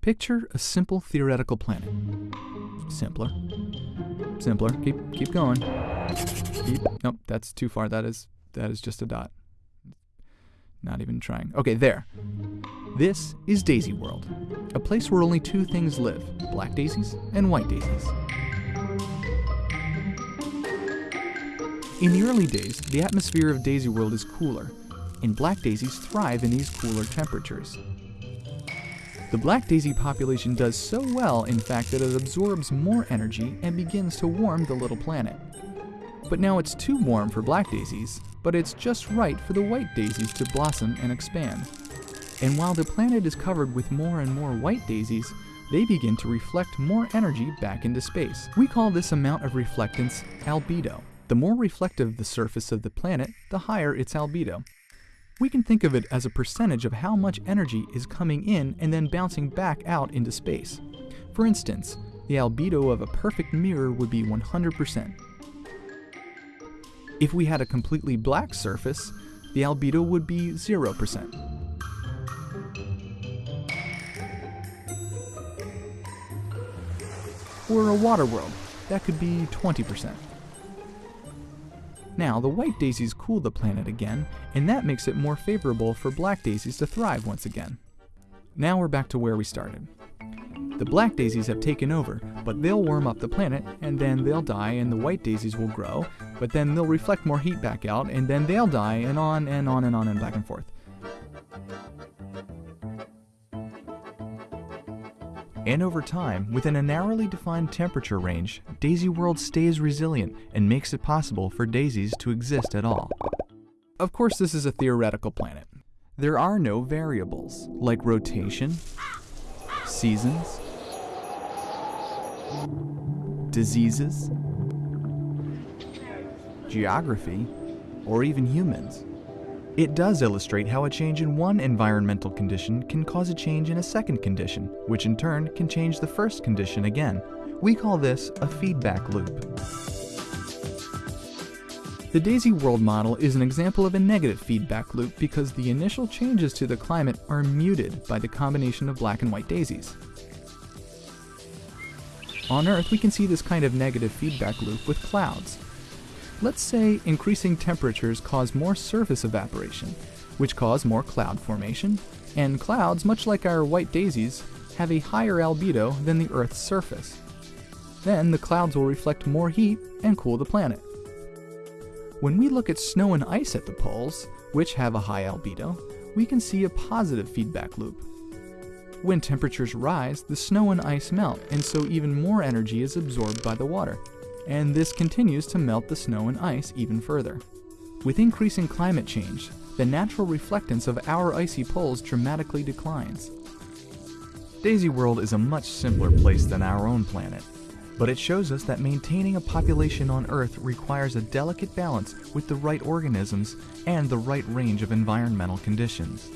Picture a simple theoretical planet. Simpler. Simpler. Keep keep going. Keep Nope, that's too far. That is that is just a dot. Not even trying. Okay, there. This is Daisy World, a place where only two things live black daisies and white daisies. In the early days, the atmosphere of Daisy World is cooler, and black daisies thrive in these cooler temperatures. The black daisy population does so well, in fact, that it absorbs more energy and begins to warm the little planet. But now it's too warm for black daisies, but it's just right for the white daisies to blossom and expand. And while the planet is covered with more and more white daisies, they begin to reflect more energy back into space. We call this amount of reflectance albedo. The more reflective the surface of the planet, the higher its albedo. We can think of it as a percentage of how much energy is coming in and then bouncing back out into space. For instance, the albedo of a perfect mirror would be 100%. If we had a completely black surface, the albedo would be 0%. Or a water world, that could be 20%. Now, the white daisies cool the planet again, and that makes it more favorable for black daisies to thrive once again. Now we're back to where we started. The black daisies have taken over, but they'll warm up the planet, and then they'll die, and the white daisies will grow, but then they'll reflect more heat back out, and then they'll die, and on and on and on and back and forth. And over time, within a narrowly defined temperature range, Daisy World stays resilient and makes it possible for daisies to exist at all. Of course, this is a theoretical planet. There are no variables, like rotation, seasons, diseases, geography, or even humans. It does illustrate how a change in one environmental condition can cause a change in a second condition, which in turn can change the first condition again. We call this a feedback loop. The Daisy World model is an example of a negative feedback loop because the initial changes to the climate are muted by the combination of black and white daisies. On Earth, we can see this kind of negative feedback loop with clouds. Let's say increasing temperatures cause more surface evaporation, which cause more cloud formation, and clouds, much like our white daisies, have a higher albedo than the Earth's surface. Then the clouds will reflect more heat and cool the planet. When we look at snow and ice at the poles, which have a high albedo, we can see a positive feedback loop. When temperatures rise, the snow and ice melt, and so even more energy is absorbed by the water and this continues to melt the snow and ice even further. With increasing climate change, the natural reflectance of our icy poles dramatically declines. Daisy World is a much simpler place than our own planet, but it shows us that maintaining a population on Earth requires a delicate balance with the right organisms and the right range of environmental conditions.